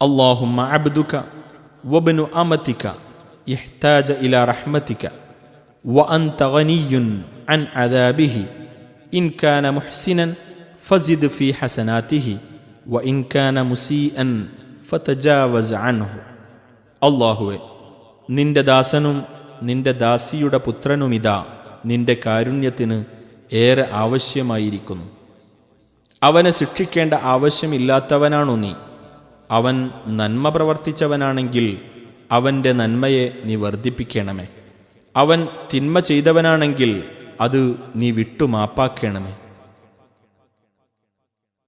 اللهم عبدك وابن أمتك يحتاج إلى رحمتك وأنت غني عن عذابه إن كان محسنا فزد في حسناته وإن كان مسيئا فتجاوز عنه അള്ളാഹുവെ നിന്റെ ദാസനും നിന്റെ ദാസിയുടെ പുത്രനുമിതാ നിന്റെ കാരുണ്യത്തിന് ഏറെ ആവശ്യമായിരിക്കുന്നു അവനെ ശിക്ഷിക്കേണ്ട ആവശ്യമില്ലാത്തവനാണു നീ അവൻ നന്മ പ്രവർത്തിച്ചവനാണെങ്കിൽ അവന്റെ നന്മയെ നീ വർദ്ധിപ്പിക്കണമേ. അവൻ തിന്മ ചെയ്തവനാണെങ്കിൽ അത് നീ വിട്ടുമാപ്പാക്കണമേ.